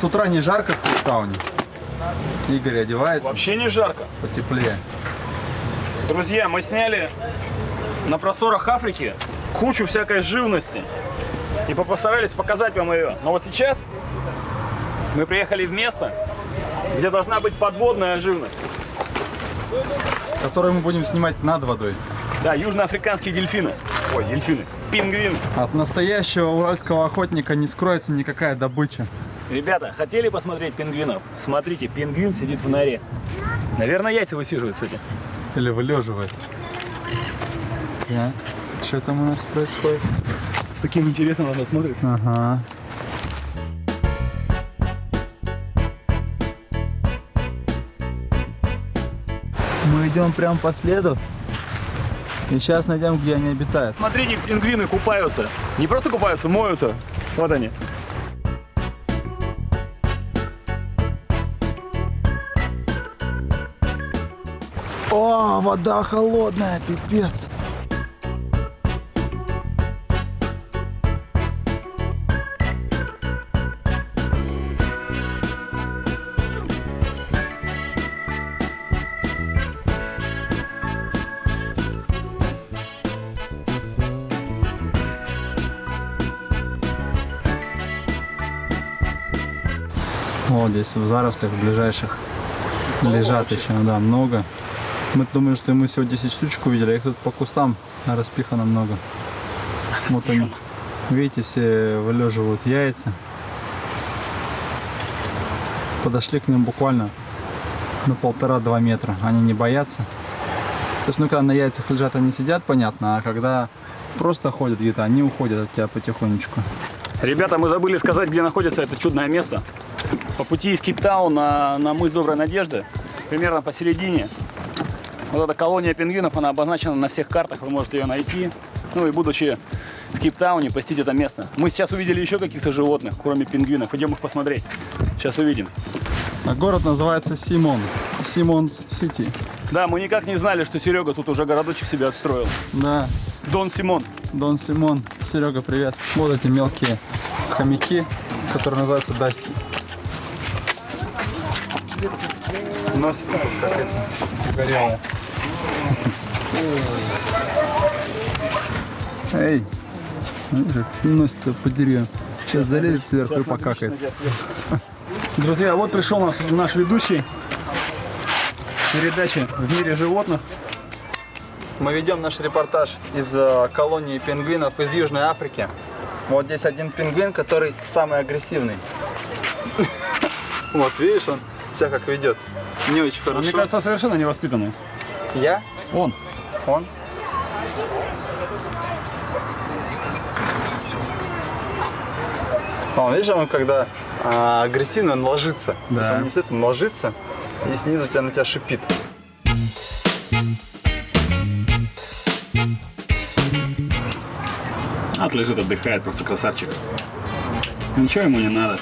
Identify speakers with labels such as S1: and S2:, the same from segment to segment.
S1: С утра не жарко в Кейптауне? Игорь одевается
S2: Вообще не жарко.
S1: потеплее.
S2: Друзья, мы сняли на просторах Африки кучу всякой живности. И постарались показать вам ее. Но вот сейчас мы приехали в место, где должна быть подводная живность.
S1: Который мы будем снимать над водой.
S2: Да, южноафриканские дельфины. Ой, дельфины. Пингвин.
S1: От настоящего уральского охотника не скроется никакая добыча.
S2: Ребята, хотели посмотреть пингвинов? Смотрите, пингвин сидит в норе. Наверное, яйца высиживают, кстати.
S1: Или вылеживает. Так, что там у нас происходит?
S2: С таким интересом она смотрит.
S1: Ага. Мы идем прям по следу. И сейчас найдем, где они обитают.
S2: Смотрите, пингвины купаются. Не просто купаются, моются. Вот они.
S1: О, вода холодная, пипец. Вот здесь в зарослях ближайших лежат еще, да, много. Мы думаем, что мы всего 10 штучек увидели, а их тут по кустам распихано много. Вот они. Видите, все вылеживают яйца. Подошли к ним буквально на полтора-два метра. Они не боятся. То есть, ну, когда на яйцах лежат, они сидят, понятно, а когда просто ходят где-то, они уходят от тебя потихонечку.
S2: Ребята, мы забыли сказать, где находится это чудное место. По пути из Кейптауна на, на мыс Доброй Надежды, примерно посередине. Вот эта колония пингвинов, она обозначена на всех картах, вы можете ее найти. Ну и будучи в Кейптауне, посетить это место. Мы сейчас увидели еще каких-то животных, кроме пингвинов. Идем их посмотреть. Сейчас увидим.
S1: А город называется Симон. Симонс Сити.
S2: Да, мы никак не знали, что Серега тут уже городочек себе отстроил.
S1: Да,
S2: Дон Симон.
S1: Дон Симон. Серега, привет. Вот эти мелкие хомяки, которые называются Даси. Носятся как эти горелые. Эй, носится по деревьям. Сейчас залезет сверху и покакает.
S2: Друзья, вот пришел нас наш ведущий передачи в мире животных.
S1: Мы ведем наш репортаж из э, колонии пингвинов из Южной Африки. Вот здесь один пингвин, который самый агрессивный. Вот, видишь, он себя как ведет. Не очень
S2: Он, мне
S1: хорошо.
S2: кажется, совершенно невоспитанный.
S1: Я?
S2: Он.
S1: Он? Он, видишь, он когда а, агрессивный, он ложится. То есть
S2: Да.
S1: он не сидит, он ложится, и снизу тебя на тебя шипит.
S2: От лежит, отдыхает, просто красавчик. Ничего ему не надо.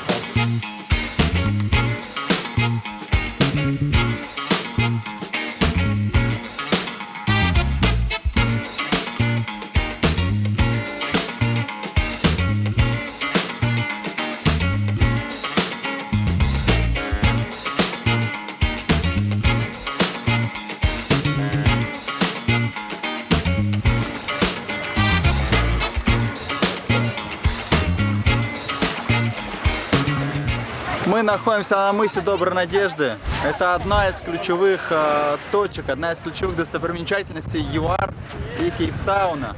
S1: Мы находимся на мысе Доброй Надежды. Это одна из ключевых э, точек, одна из ключевых достопримечательностей ЮАР и Кейптауна.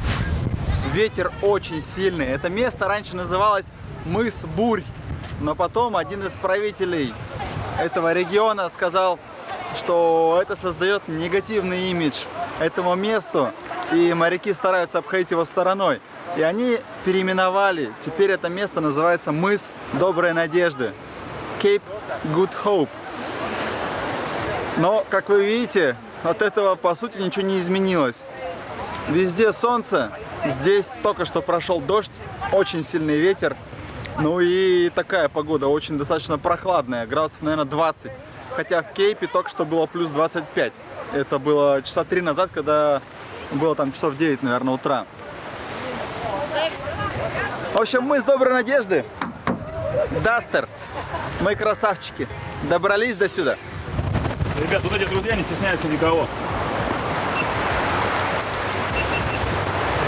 S1: Ветер очень сильный. Это место раньше называлось мыс Бурь, но потом один из правителей этого региона сказал, что это создает негативный имидж этому месту, и моряки стараются обходить его стороной. И они переименовали. Теперь это место называется мыс Доброй Надежды. Cape Good Hope. Но, как вы видите, от этого по сути ничего не изменилось. Везде солнце, здесь только что прошел дождь, очень сильный ветер. Ну и такая погода, очень достаточно прохладная, градусов, наверное, 20. Хотя в Кейпе только что было плюс 25. Это было часа три назад, когда было там часов 9, наверное, утра. В общем, мы с Доброй Надежды. Дастер. Мы красавчики. Добрались до сюда.
S2: Ребят, вот эти друзья не стесняются никого.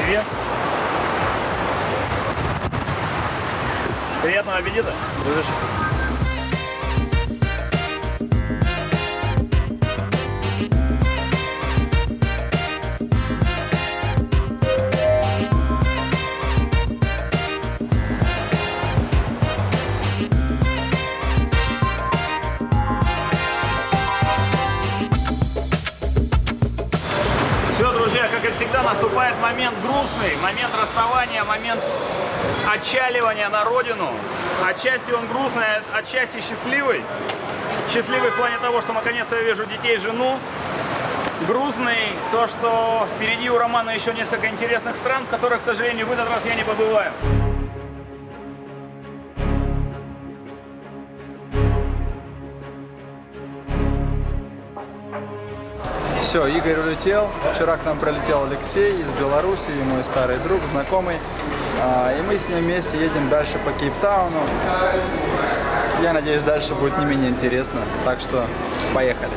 S2: Привет. Приятного аппетита.
S1: Будешь?
S2: Момент грустный, момент расставания, момент отчаливания на родину. Отчасти он грустный, а отчасти счастливый. Счастливый в плане того, что наконец-то я вижу детей, жену. Грустный то, что впереди у Романа еще несколько интересных стран, в которых, к сожалению, в этот раз я не побываю.
S1: Все, Игорь улетел. Вчера к нам прилетел Алексей из Беларуси, мой старый друг, знакомый. А, И мы с ним вместе едем дальше по Кейптауну. Я надеюсь, дальше будет не менее интересно. Так что поехали.